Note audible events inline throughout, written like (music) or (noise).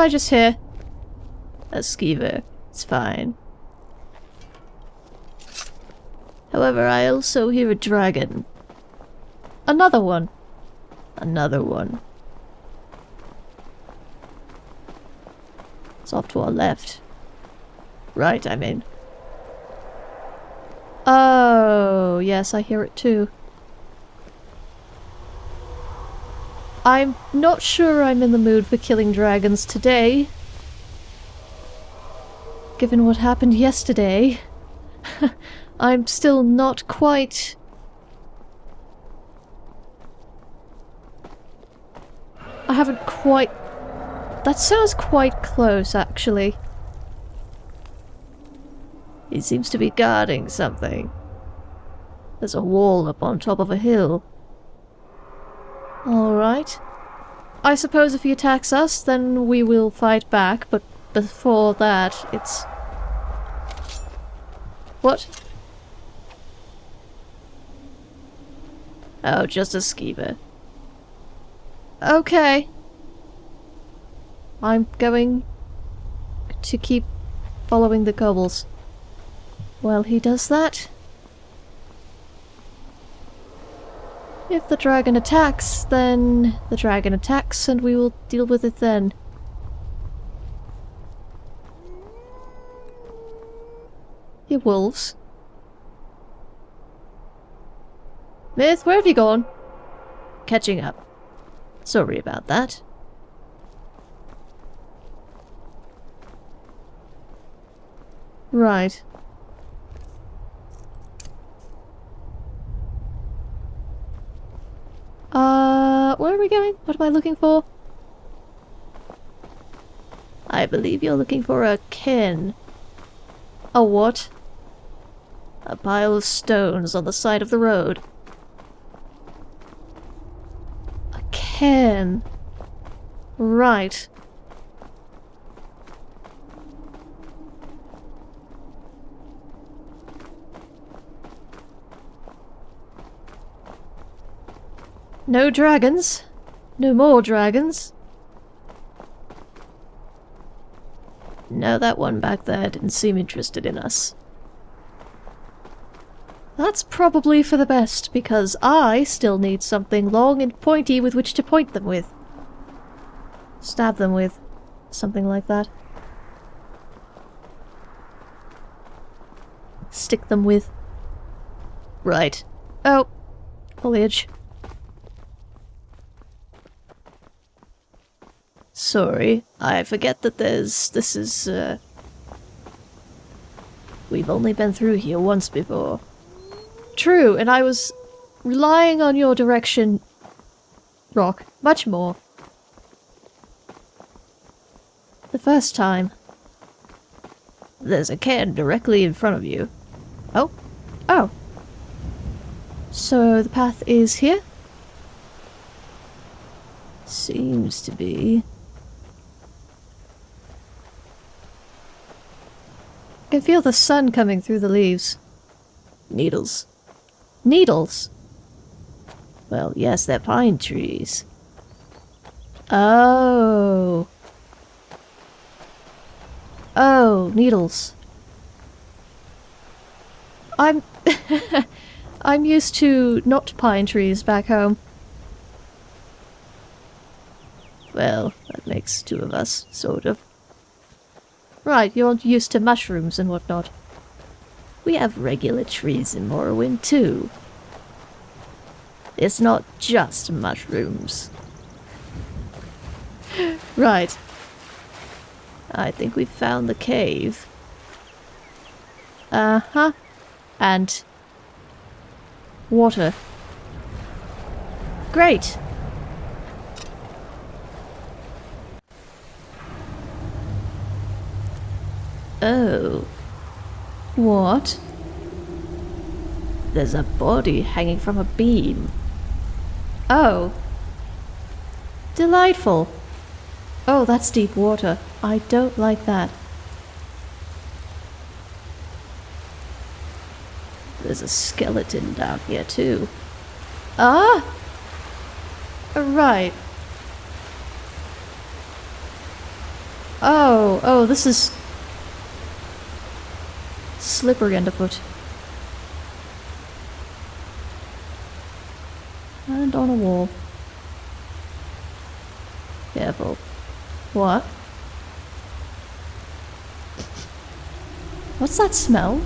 I just hear? A skeever. It's fine. However, I also hear a dragon. Another one. Another one. It's off to our left. Right, I mean. Oh, yes, I hear it too. I'm not sure I'm in the mood for killing dragons today. Given what happened yesterday. (laughs) I'm still not quite... I haven't quite... That sounds quite close, actually. He seems to be guarding something. There's a wall up on top of a hill. Alright. I suppose if he attacks us, then we will fight back, but before that, it's... What? Oh, just a skeever. Okay. I'm going to keep following the cobbles. While he does that... If the dragon attacks, then the dragon attacks and we will deal with it then. You wolves. Myth, where have you gone? Catching up. Sorry about that. Right. Uh, where are we going? What am I looking for? I believe you're looking for a cairn. A what? A pile of stones on the side of the road. A cairn. Right. No dragons. No more dragons. No, that one back there didn't seem interested in us. That's probably for the best, because I still need something long and pointy with which to point them with. Stab them with. Something like that. Stick them with. Right. Oh. Foliage. Sorry, I forget that there's... this is, uh... We've only been through here once before. True, and I was relying on your direction, Rock, much more. The first time. There's a can directly in front of you. Oh. Oh. So the path is here? Seems to be. I can feel the sun coming through the leaves. Needles. Needles? Well, yes, they're pine trees. Oh. Oh, needles. I'm... (laughs) I'm used to not pine trees back home. Well, that makes two of us, sort of. Right, you're used to mushrooms and whatnot. We have regular trees in Morrowind too. It's not just mushrooms. (laughs) right. I think we've found the cave. Uh-huh. And... Water. Great! Oh. What? There's a body hanging from a beam. Oh. Delightful. Oh, that's deep water. I don't like that. There's a skeleton down here too. Ah! Right. Oh, oh, this is slippery underfoot. And on a wall. Careful. What? What's that smell?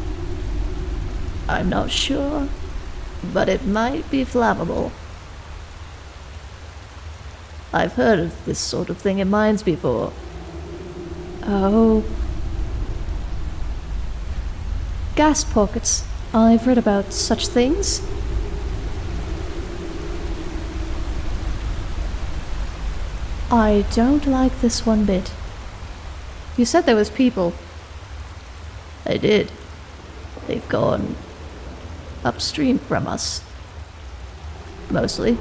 I'm not sure, but it might be flammable. I've heard of this sort of thing in mines before. Oh. Gas pockets. I've read about such things. I don't like this one bit. You said there was people. I did. They've gone upstream from us. Mostly.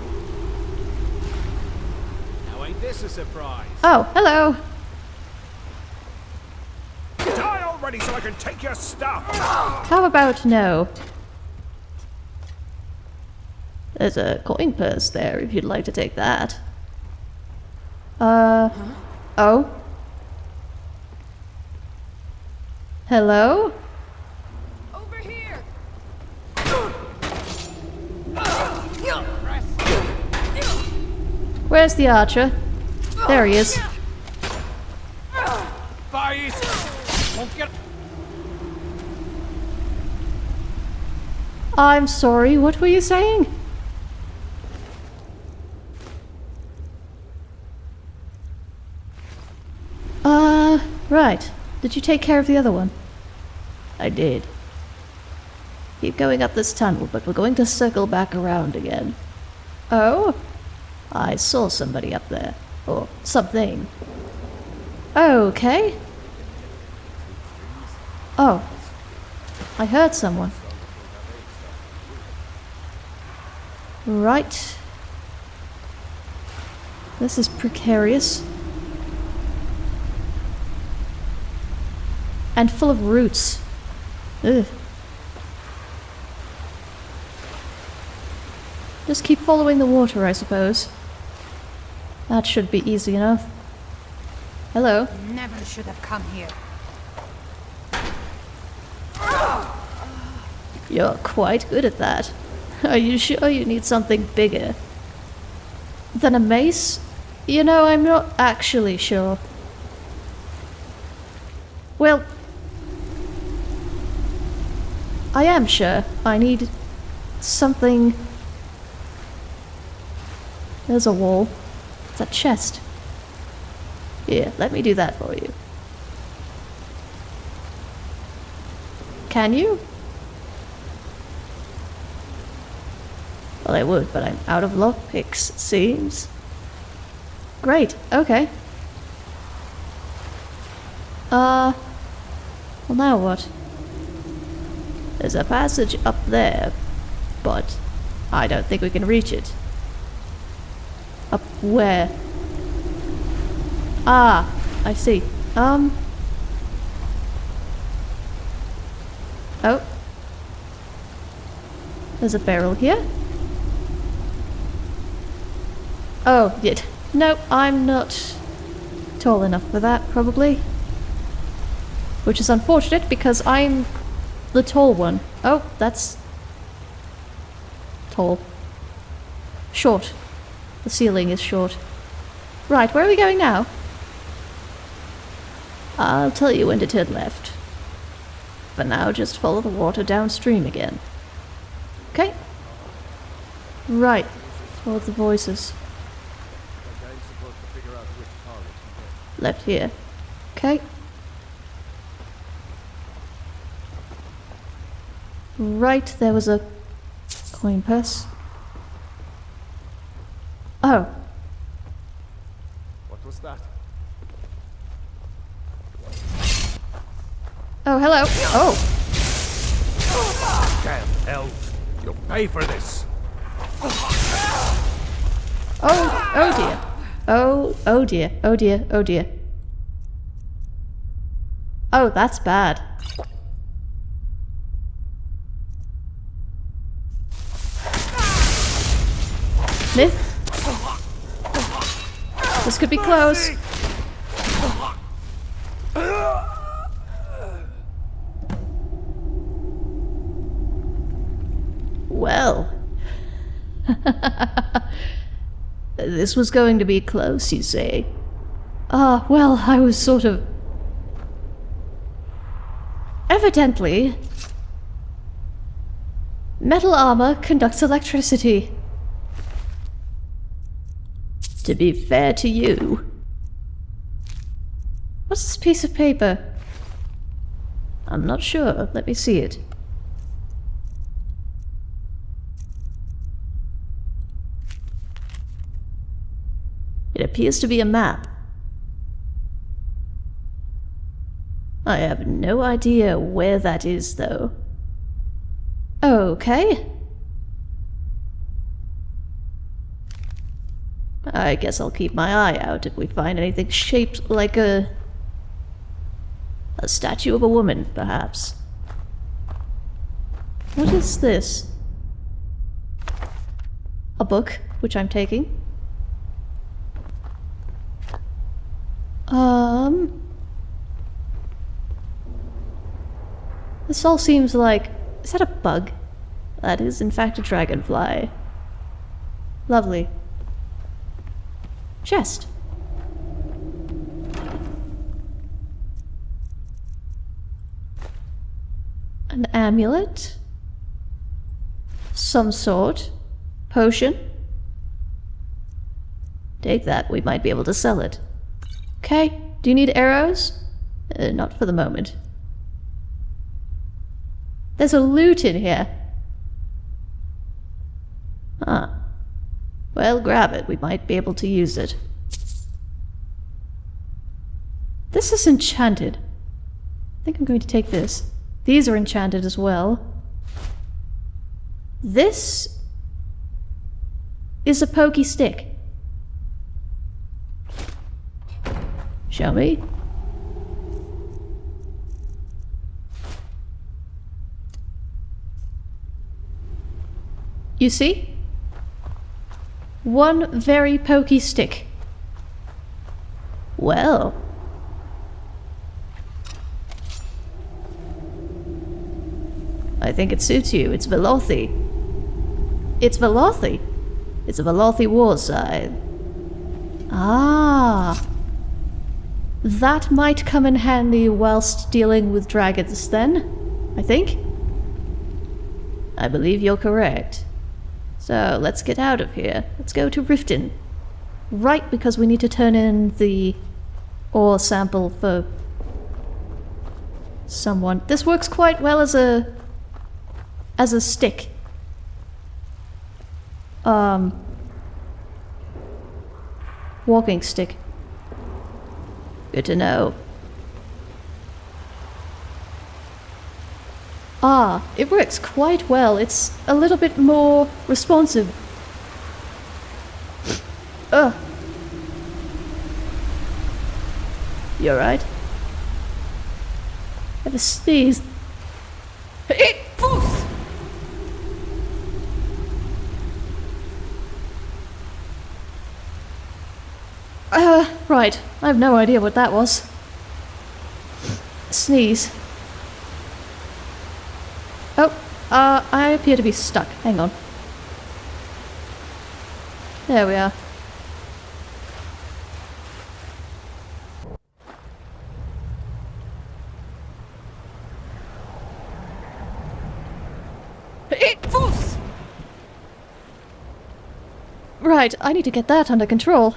Now ain't this a surprise? Oh, hello. Die already so I can take your stuff! How about no? There's a coin purse there if you'd like to take that. Uh. Oh? Hello? Over here! Where's the archer? There he is. Boys! Won't get... I'm sorry, what were you saying? Uh, right. Did you take care of the other one? I did. Keep going up this tunnel, but we're going to circle back around again. Oh? I saw somebody up there. Or something. Okay. Oh. I heard someone. Right. This is precarious. And full of roots. Ugh. Just keep following the water, I suppose. That should be easy enough. Hello. Never should have come here. You're quite good at that. (laughs) Are you sure you need something bigger? Than a mace? You know, I'm not actually sure. Well, I am sure. I need something. There's a wall. It's a chest. Here, let me do that for you. Can you? Well, I would, but I'm out of lockpicks, seems. Great, okay. Uh, well now what? There's a passage up there, but I don't think we can reach it. Up where? Ah, I see. Um. Oh. There's a barrel here. Oh, yeah. No, I'm not tall enough for that, probably. Which is unfortunate because I'm the tall one. Oh, that's tall. Short. The ceiling is short. Right, where are we going now? I'll tell you when to turn left. For now, just follow the water downstream again. Okay. Right. Follow the voices. Left here. Okay. Right, there was a coin purse. Oh, What was that? oh, hello. Oh, Damn elves! You'll pay for this! oh, oh dear. Oh, oh dear, oh dear, oh dear. Oh, that's bad. Myth? This could be close. Well. (laughs) this was going to be close, you say? Ah, well, I was sort of Evidently, metal armor conducts electricity. To be fair to you. What's this piece of paper? I'm not sure. Let me see it. It appears to be a map. I have no idea where that is, though. Okay. I guess I'll keep my eye out if we find anything shaped like a... a statue of a woman, perhaps. What is this? A book, which I'm taking. Um... This all seems like... Is that a bug? That is, in fact, a dragonfly. Lovely. Chest. An amulet? Some sort. Potion? Take that, we might be able to sell it. Okay, do you need arrows? Uh, not for the moment. There's a loot in here. Ah. Well, grab it. We might be able to use it. This is enchanted. I think I'm going to take this. These are enchanted as well. This is a pokey stick. Show me. You see? One very pokey stick. Well. I think it suits you. It's Velothi. It's Velothi. It's a Velothi war scythe. Ah. That might come in handy whilst dealing with dragons then, I think. I believe you're correct. So let's get out of here. Let's go to Riften. Right, because we need to turn in the ore sample for someone. This works quite well as a as a stick. Um walking stick. Good to know. Ah, it works quite well. It's a little bit more responsive. Ugh. You alright? I have a sneeze. It Fuss! Uh, right. I have no idea what that was. Sneeze. Oh, uh, I appear to be stuck. Hang on. There we are. Right, I need to get that under control.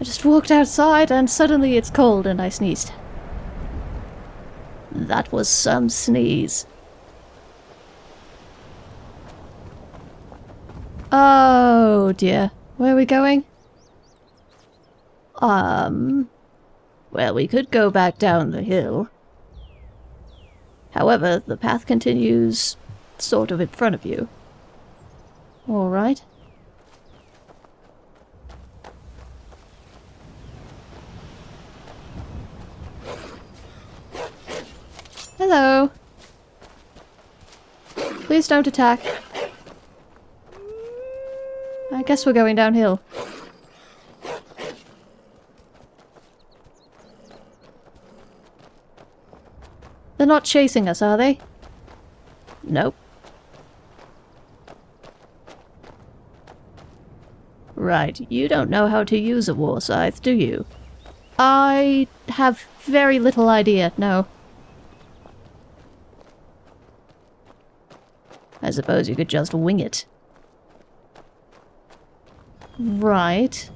I just walked outside and suddenly it's cold and I sneezed. That was some sneeze. Oh dear. Where are we going? Um... Well, we could go back down the hill. However, the path continues sort of in front of you. Alright. Hello. Please don't attack. I guess we're going downhill. They're not chasing us, are they? Nope. Right, you don't know how to use a war scythe, do you? I have very little idea, no. Suppose you could just wing it. Right.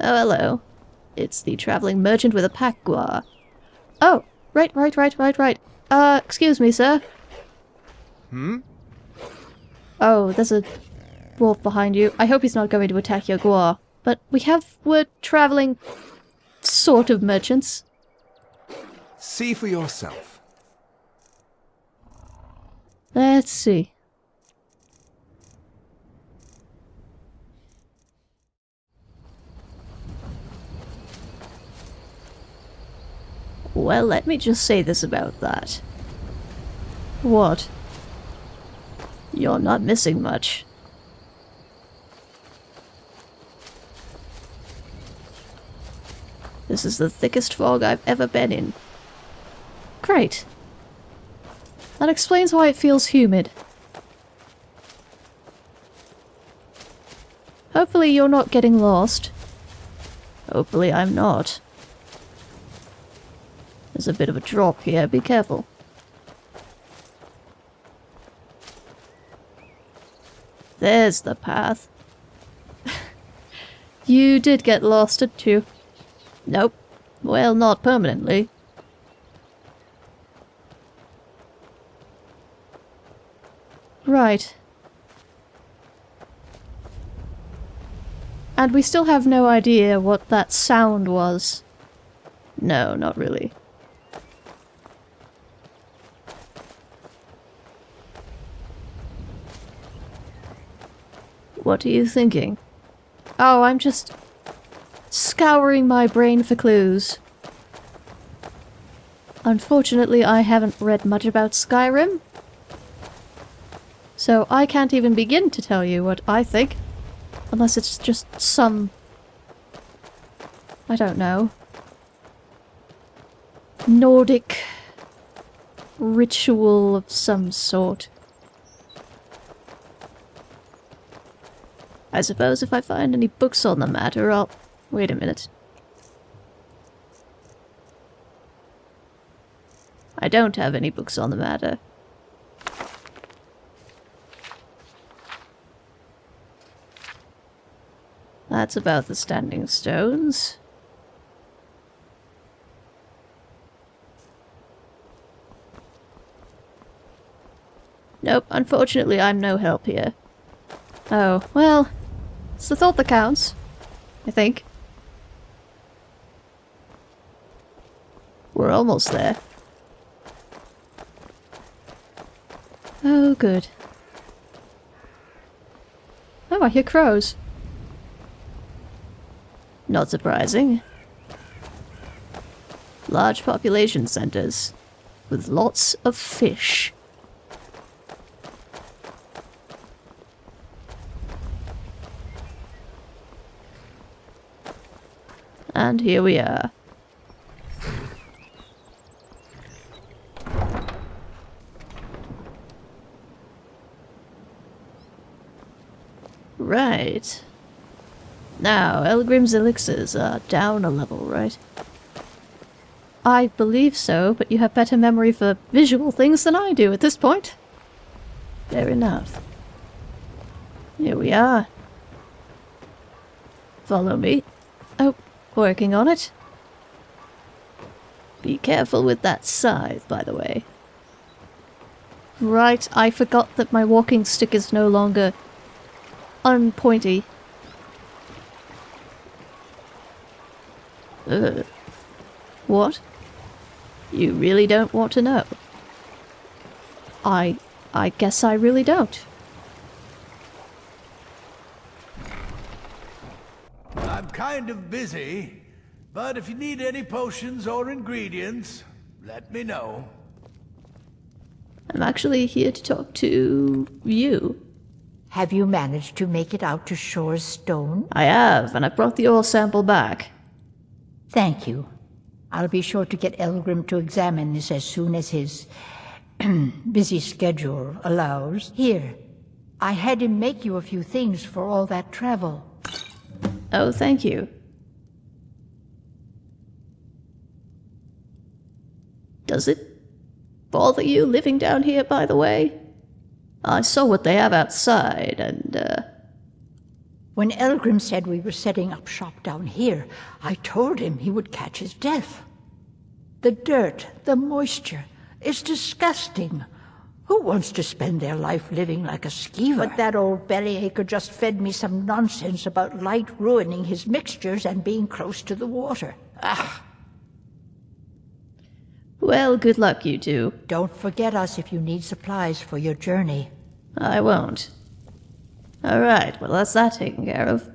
Oh, hello. It's the traveling merchant with a pack guar. Oh, right, right, right, right, right. Uh, excuse me, sir. Hmm? Oh, there's a wolf behind you. I hope he's not going to attack your guar. But we have, we're traveling sort of merchants. See for yourself. Let's see. Well, let me just say this about that. What? You're not missing much. This is the thickest fog I've ever been in. Great. That explains why it feels humid. Hopefully you're not getting lost. Hopefully I'm not. There's a bit of a drop here, be careful. There's the path. (laughs) you did get lost, didn't you? Nope. Well, not permanently. Right. And we still have no idea what that sound was. No, not really. What are you thinking? Oh, I'm just scouring my brain for clues. Unfortunately, I haven't read much about Skyrim. So I can't even begin to tell you what I think. Unless it's just some... I don't know. Nordic ritual of some sort. I suppose if I find any books on the matter, I'll... Wait a minute. I don't have any books on the matter. That's about the standing stones. Nope, unfortunately I'm no help here. Oh, well, it's the thought that counts. I think. We're almost there. Oh, good. Oh, I hear crows. Not surprising. Large population centers with lots of fish. And here we are. Right. Now, Elgrim's elixirs are down a level, right? I believe so, but you have better memory for visual things than I do at this point. Fair enough. Here we are. Follow me. Oh, working on it. Be careful with that scythe, by the way. Right, I forgot that my walking stick is no longer unpointy. Ugh. What? You really don't want to know? I... I guess I really don't. I'm kind of busy, but if you need any potions or ingredients, let me know. I'm actually here to talk to you. Have you managed to make it out to Shor's Stone? I have, and I brought the oil sample back. Thank you. I'll be sure to get Elgrim to examine this as soon as his (clears throat) busy schedule allows. Here, I had him make you a few things for all that travel. Oh, thank you. Does it bother you living down here, by the way? I saw what they have outside, and, uh, When Elgrim said we were setting up shop down here, I told him he would catch his death. The dirt, the moisture, it's disgusting. Who wants to spend their life living like a skeever? But that old bellyacre just fed me some nonsense about light ruining his mixtures and being close to the water. Ah, well, good luck, you two. don't forget us if you need supplies for your journey. I won't. All right, well, that's that taken care of.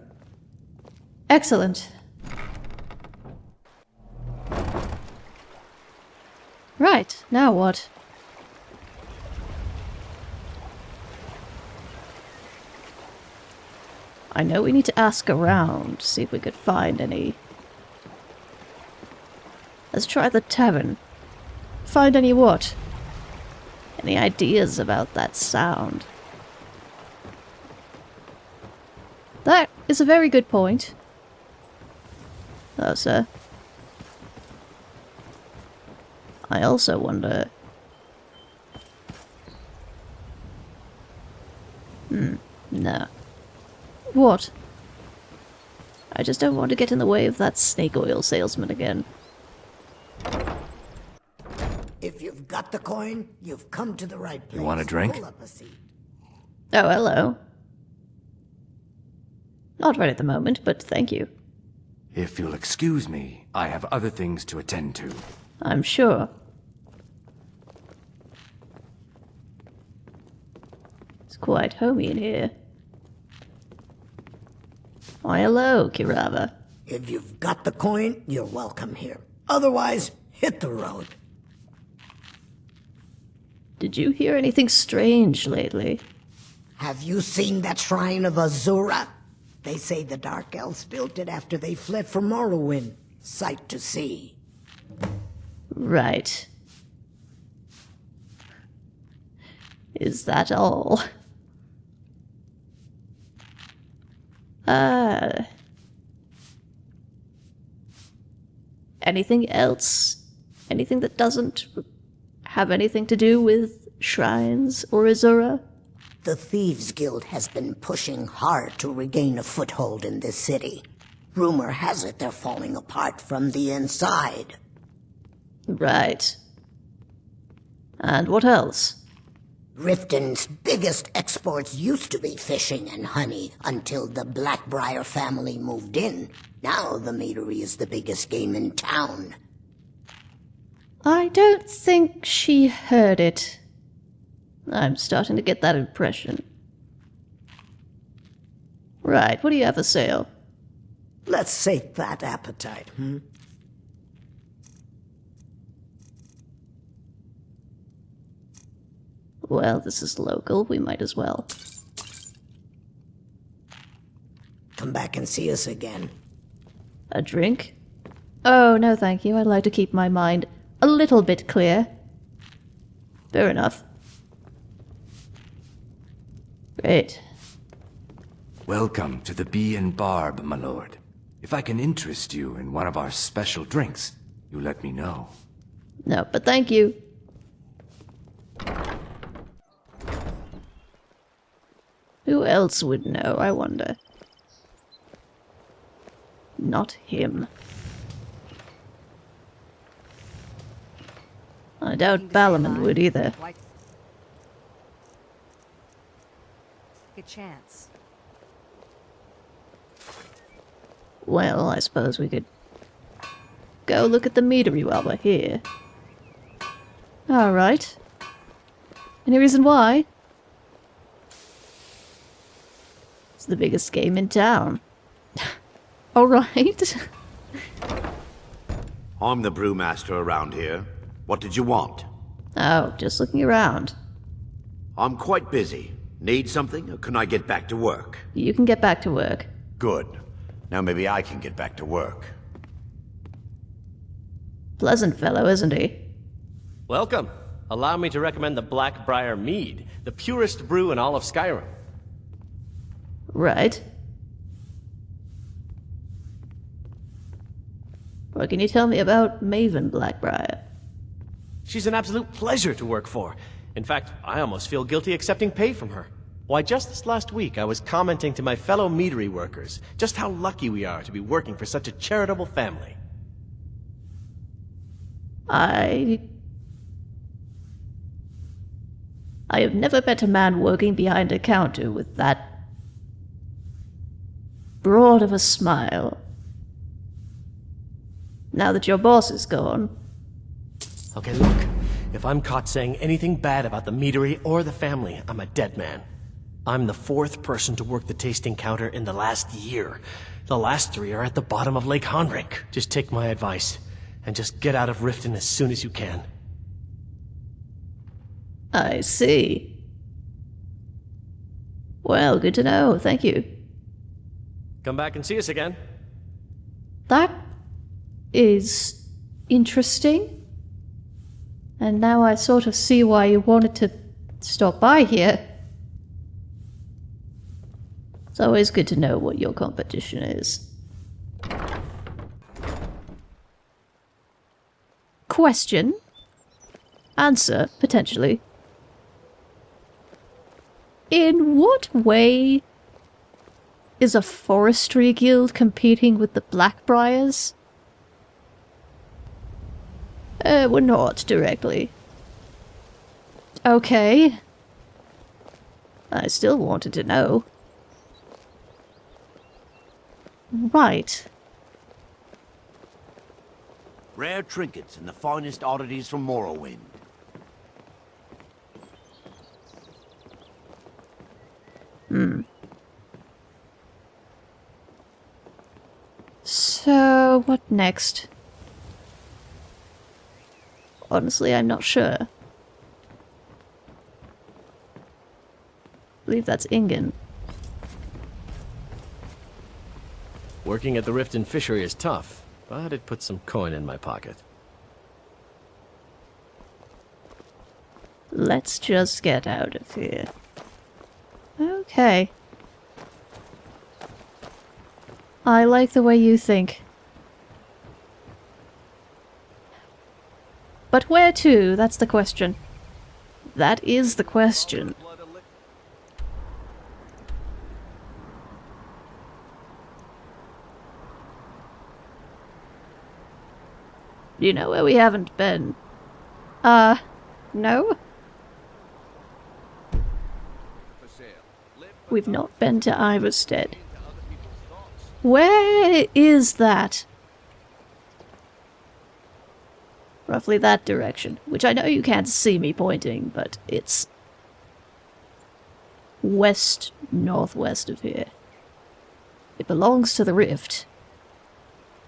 Excellent. Right, now what? I know we need to ask around, see if we could find any. Let's try the tavern. Find any what? Any ideas about that sound? That is a very good point. Oh, sir. I also wonder... Hmm, no. What? I just don't want to get in the way of that snake oil salesman again. If you've got the coin, you've come to the right place. You want a drink? Pull up a seat. Oh, hello. Not right at the moment, but thank you. If you'll excuse me, I have other things to attend to. I'm sure. It's quite homey in here. Why, hello, Keerava. If you've got the coin, you're welcome here. Otherwise, hit the road. Did you hear anything strange lately? Have you seen that shrine of Azura? They say the Dark Elves built it after they fled from Morrowind. Sight to see. Right. Is that all? Uh. Anything else? Anything that doesn't have anything to do with shrines or Azura? The Thieves Guild has been pushing hard to regain a foothold in this city. Rumor has it they're falling apart from the inside. Right. And what else? Riften's biggest exports used to be fishing and honey until the Blackbriar family moved in. Now the meadery is the biggest game in town. I don't think she heard it. I'm starting to get that impression. Right, what do you have for sale? Let's sate that appetite, hmm? Well, this is local, we might as well. Come back and see us again. A drink? Oh, no thank you, I'd like to keep my mind a little bit clear. Fair enough. Great. Welcome to the Bee and Barb, my lord. If I can interest you in one of our special drinks, you let me know. No, but thank you. Who else would know, I wonder? Not him. I doubt Balaman would either. Like a chance. Well, I suppose we could go look at the meadery while we're here. Alright. Any reason why? It's the biggest game in town. (laughs) Alright. I'm the brewmaster around here. What did you want? oh, just looking around. I'm quite busy. Need something, or can I get back to work? You can get back to work. Good. Now maybe I can get back to work. Pleasant fellow, isn't he? Welcome. Allow me to recommend the Blackbriar Mead, the purest brew in all of Skyrim. Right. What can you tell me about Maven Blackbriar? She's an absolute pleasure to work for. In fact, I almost feel guilty accepting pay from her. Why, just this last week, I was commenting to my fellow meadery workers just how lucky we are to be working for such a charitable family. I. I have never met a man working behind a counter with that broad of a smile. Now that your boss is gone, Okay, look. If I'm caught saying anything bad about the meadery or the family, I'm a dead man. I'm the fourth person to work the tasting counter in the last year. The last three are at the bottom of Lake Honrich. Just take my advice, and just get out of Riften as soon as you can. I see. Well, good to know. Thank you. Come back and see us again. That is interesting. And now I sort of see why you wanted to stop by here. It's always good to know what your competition is. Question. Answer, potentially. In what way is a forestry guild competing with the Blackbriars? Uh, we're not directly. Okay. I still wanted to know. Right. Rare trinkets and the finest oddities from Morrowind. Hmm. So, what next? Honestly, I'm not sure. I believe that's Ingen. Working at the Riften Fishery is tough, but it puts some coin in my pocket. Let's just get out of here. Okay. I like the way you think. But where to? That's the question. That is the question. You know where we haven't been? Uh, no? We've not been to Ivarstead. Where is that? Roughly that direction, which I know you can't see me pointing, but it's west northwest of here. It belongs to the Rift.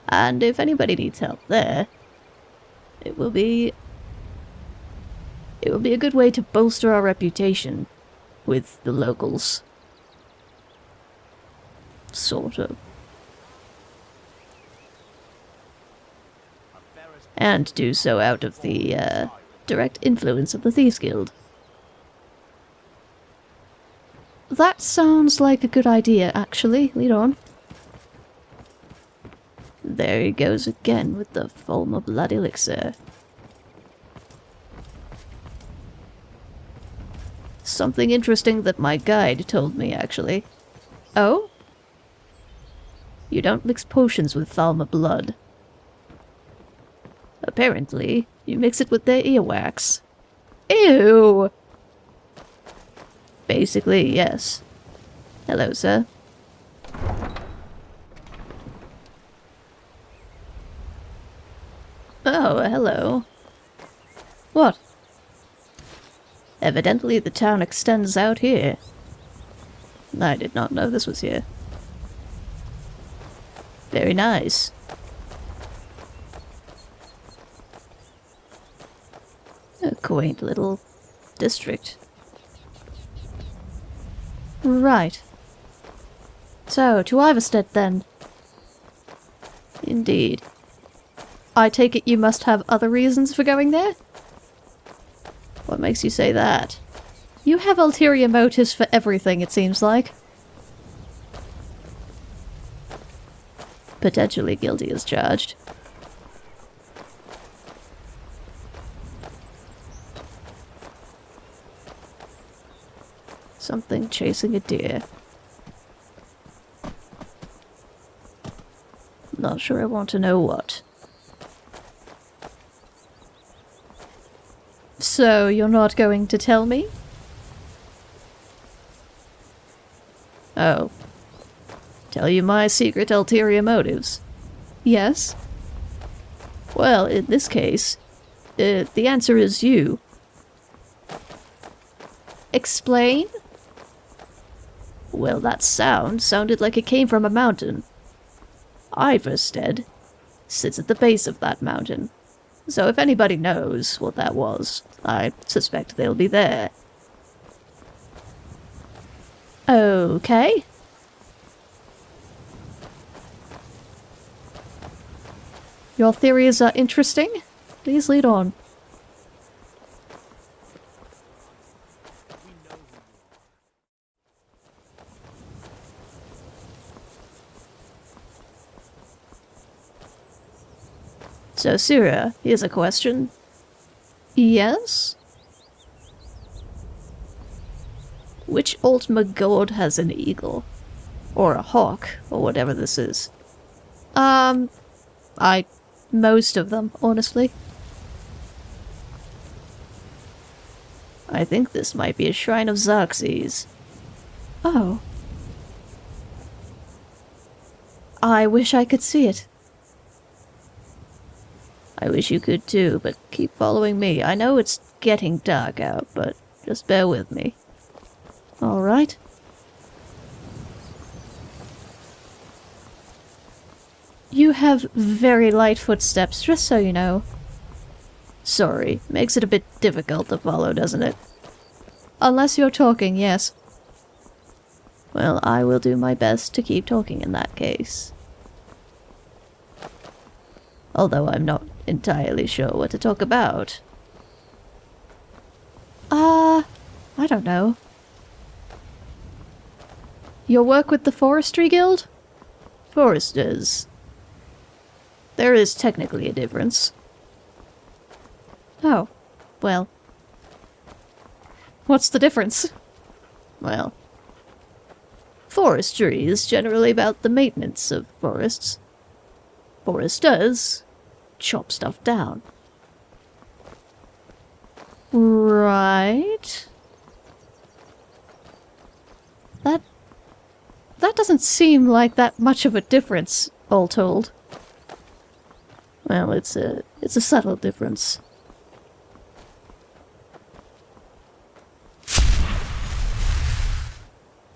And if anybody needs help there, it will be it will be a good way to bolster our reputation with the locals. Sort of. And do so out of the uh, direct influence of the Thieves Guild. That sounds like a good idea, actually. Lead on. There he goes again with the Falmer Blood Elixir. Something interesting that my guide told me, actually. Oh? You don't mix potions with Falmer blood. Apparently, you mix it with their earwax. Ew! Basically, yes. Hello, sir. Oh, hello. What? Evidently the town extends out here. I did not know this was here. Very nice. A quaint little district. Right. So, to Ivarstead then. Indeed. I take it you must have other reasons for going there? What makes you say that? You have ulterior motives for everything, it seems like. Potentially guilty as charged. Something chasing a deer. Not sure I want to know what. So, you're not going to tell me? Oh. Tell you my secret ulterior motives? Yes? Well, in this case, uh, the answer is you. Explain? Well, that sound sounded like it came from a mountain. Ivarstead sits at the base of that mountain. So if anybody knows what that was, I suspect they'll be there. Okay. Your theories are interesting. Please lead on. So, Syrah, here's a question. Yes? Which Ultima god has an eagle? Or a hawk, or whatever this is? Um, I... most of them, honestly. I think this might be a shrine of Xerxes. Oh. I wish I could see it. Wish you could too, but keep following me. I know it's getting dark out, but just bear with me. Alright. You have very light footsteps, just so you know. Sorry, makes it a bit difficult to follow, doesn't it? Unless you're talking, yes. Well, I will do my best to keep talking in that case. Although I'm not entirely sure what to talk about. Uh, I don't know. Your work with the Forestry Guild? Foresters. There is technically a difference. Oh, well. What's the difference? Well, forestry is generally about the maintenance of forests. Foresters chop stuff down. Right. That... That doesn't seem like that much of a difference, all told. Well, it's a... it's a subtle difference.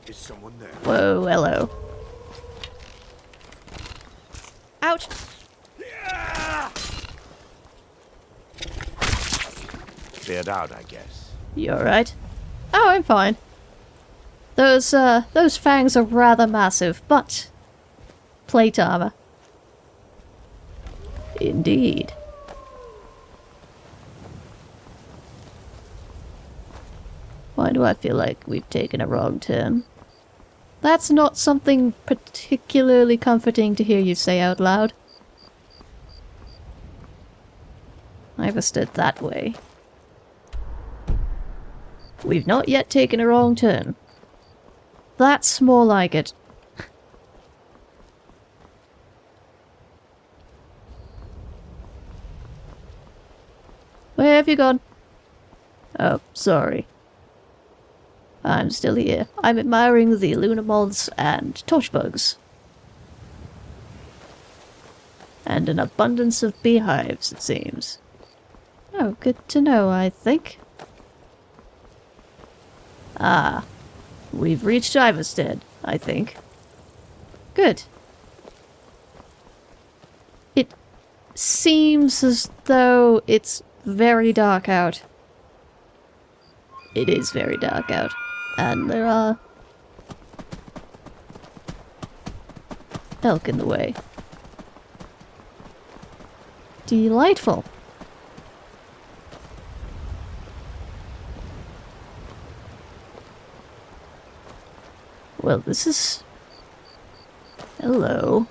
Is someone there? Whoa, hello. Ouch! Cleared out, I guess. You alright? Oh, I'm fine. Those, uh, those fangs are rather massive, but... Plate armor. Indeed. Why do I feel like we've taken a wrong turn? That's not something particularly comforting to hear you say out loud. I've stood that way. We've not yet taken a wrong turn. That's more like it. Where have you gone? Oh, sorry. I'm still here. I'm admiring the lunar moths and torch bugs, And an abundance of beehives, it seems. Oh, good to know, I think. Ah, we've reached Ivarstead, I think. Good. It seems as though it's very dark out. It is very dark out. And there are... elk in the way. Delightful. Well, this is... Hello.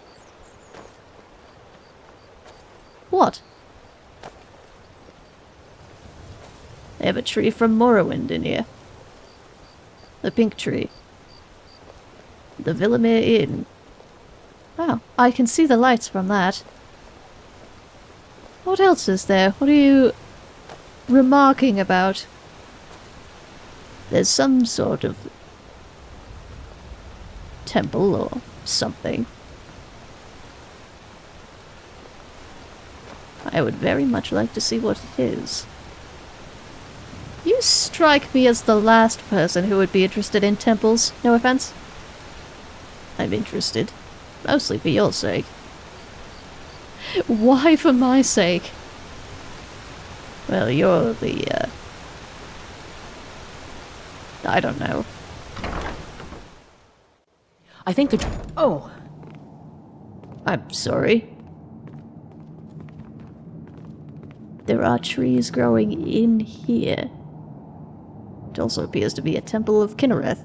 What? They have a tree from Morrowind in here. The pink tree. The Vilemyr Inn. Wow, I can see the lights from that. What else is there? What are you remarking about? There's some sort of temple or something. I would very much like to see what it is. You strike me as the last person who would be interested in temples, no offense. I'm interested. Mostly for your sake. Why for my sake? Well, you're the, uh... I don't know. I think the... Oh! I'm sorry. There are trees growing in here. It also appears to be a temple of Kynareth.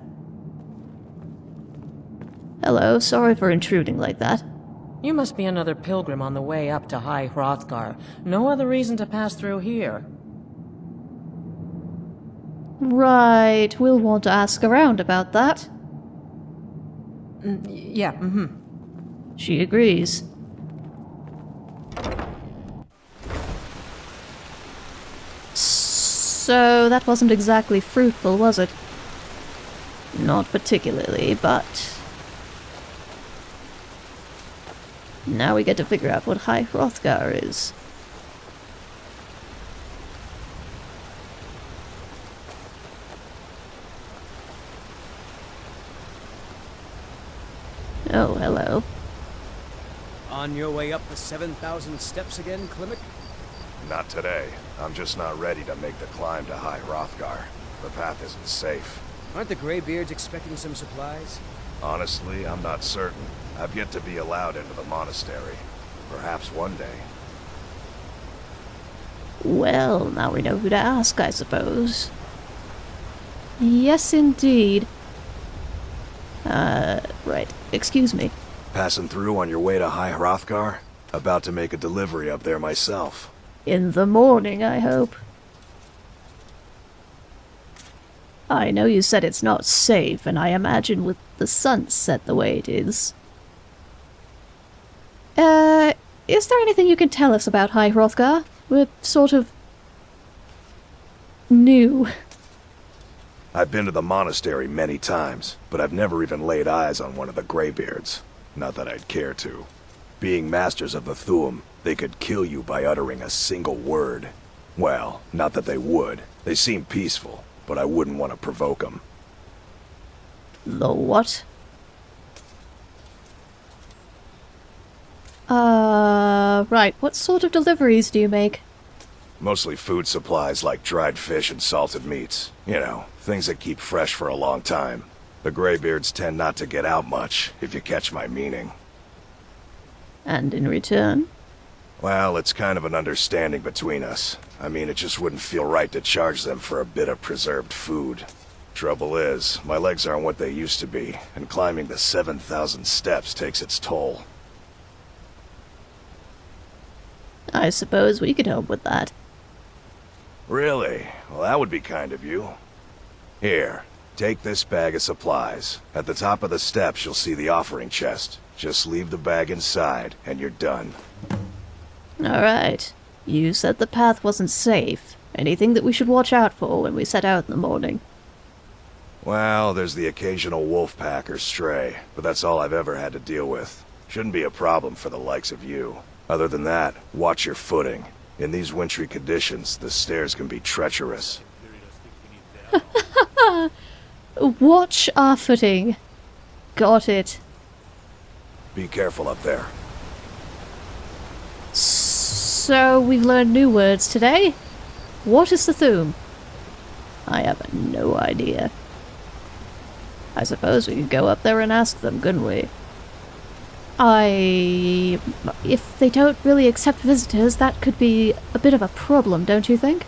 Hello, sorry for intruding like that. You must be another pilgrim on the way up to High Hrothgar. No other reason to pass through here. Right, we'll want to ask around about that. Mm, yeah, mm-hmm. She agrees. So that wasn't exactly fruitful, was it? Not particularly, but... Now we get to figure out what High Hrothgar is. Oh, hello. On your way up the 7,000 steps again, Klimek? Not today. I'm just not ready to make the climb to High Hrothgar. The path isn't safe. Aren't the Greybeards expecting some supplies? Honestly, I'm not certain. I've yet to be allowed into the monastery. Perhaps one day. Well, now we know who to ask, I suppose. Yes, indeed. Uh, right. Excuse me. Passing through on your way to High Hrothgar? About to make a delivery up there myself. In the morning, I hope. I know you said it's not safe, and I imagine with the sunset the way it is. Uh, is there anything you can tell us about High Hrothgar? We're sort of... new. I've been to the monastery many times, but I've never even laid eyes on one of the Greybeards. Not that I'd care to. Being masters of the Thu'um, they could kill you by uttering a single word. Well, not that they would. They seem peaceful, but I wouldn't want to provoke them. The what? Uh, right. What sort of deliveries do you make? Mostly food supplies like dried fish and salted meats. You know, things that keep fresh for a long time. The Greybeards tend not to get out much, if you catch my meaning. And in return? Well, it's kind of an understanding between us. I mean, it just wouldn't feel right to charge them for a bit of preserved food. Trouble is, my legs aren't what they used to be, and climbing the 7,000 steps takes its toll. I suppose we could help with that. Really? Well, that would be kind of you. Here, take this bag of supplies. At the top of the steps, you'll see the offering chest. Just leave the bag inside, and you're done. Alright. You said the path wasn't safe. Anything that we should watch out for when we set out in the morning? Well, there's the occasional wolf pack or stray, but that's all I've ever had to deal with. Shouldn't be a problem for the likes of you. Other than that, watch your footing. In these wintry conditions, the stairs can be treacherous. (laughs) Watch our footing. Got it. Be careful up there. So, we've learned new words today. What is the Thu'um? I have no idea. I suppose we could go up there and ask them, couldn't we? I. If they don't really accept visitors, that could be a bit of a problem, don't you think?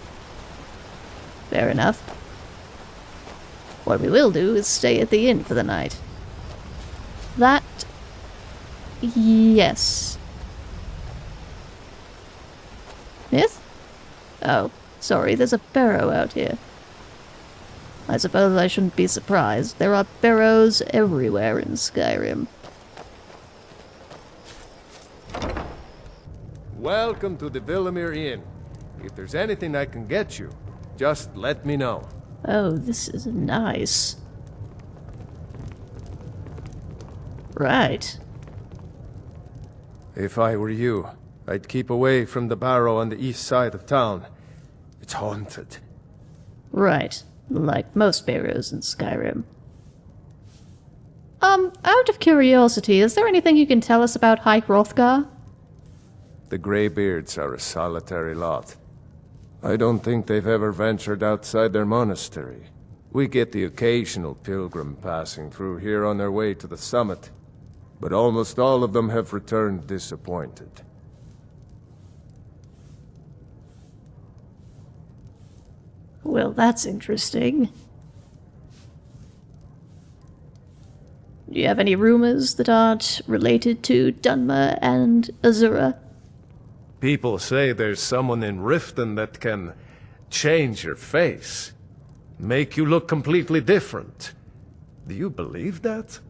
Fair enough. What we will do is stay at the inn for the night. That. Yes. Myth? Oh, sorry, there's a barrow out here. I suppose I shouldn't be surprised. There are barrows everywhere in Skyrim. Welcome to the Vilemyr Inn. If there's anything I can get you, just let me know. Oh, this is nice. Right. If I were you, I'd keep away from the barrow on the east side of town. It's haunted. Right. Like most barrows in Skyrim. Um, out of curiosity, is there anything you can tell us about High Hrothgar? The Greybeards are a solitary lot. I don't think they've ever ventured outside their monastery. We get the occasional pilgrim passing through here on their way to the summit, but almost all of them have returned disappointed. Well, that's interesting. Do you have any rumors that aren't related to Dunmer and Azura? People say there's someone in Riften that can change your face, make you look completely different. Do you believe that?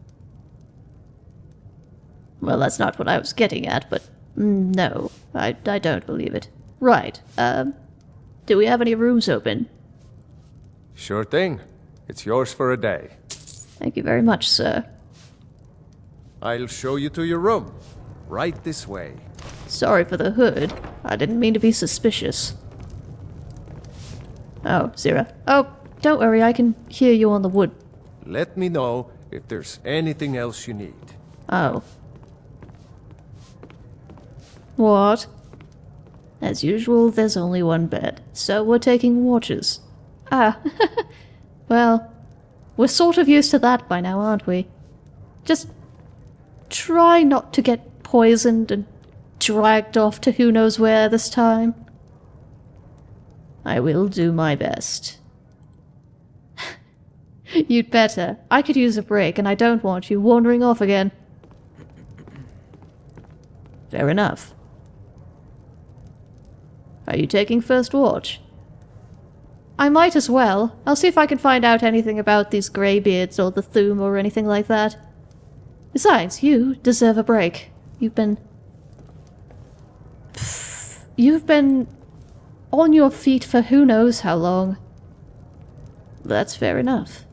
Well, that's not what I was getting at, but no, I, I don't believe it. Right, um, do we have any rooms open? Sure thing. It's yours for a day. Thank you very much, sir. I'll show you to your room. Right this way. Sorry for the hood. I didn't mean to be suspicious. Oh, Zira. Oh, don't worry, I can hear you on the wood. Let me know if there's anything else you need. Oh. What? As usual, there's only one bed, so we're taking watches. Ah, (laughs) well, we're sort of used to that by now, aren't we? Just try not to get poisoned and dragged off to who knows where this time. I will do my best. (laughs) You'd better. I could use a break, and I don't want you wandering off again. Fair enough. Are you taking first watch? I might as well. I'll see if I can find out anything about these greybeards or the Thu'um or anything like that. Besides, you deserve a break. You've been... You've been on your feet for who knows how long. That's fair enough.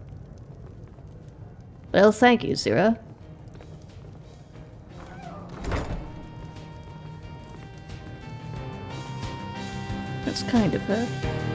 Well, thank you, Zira. That's kind of her.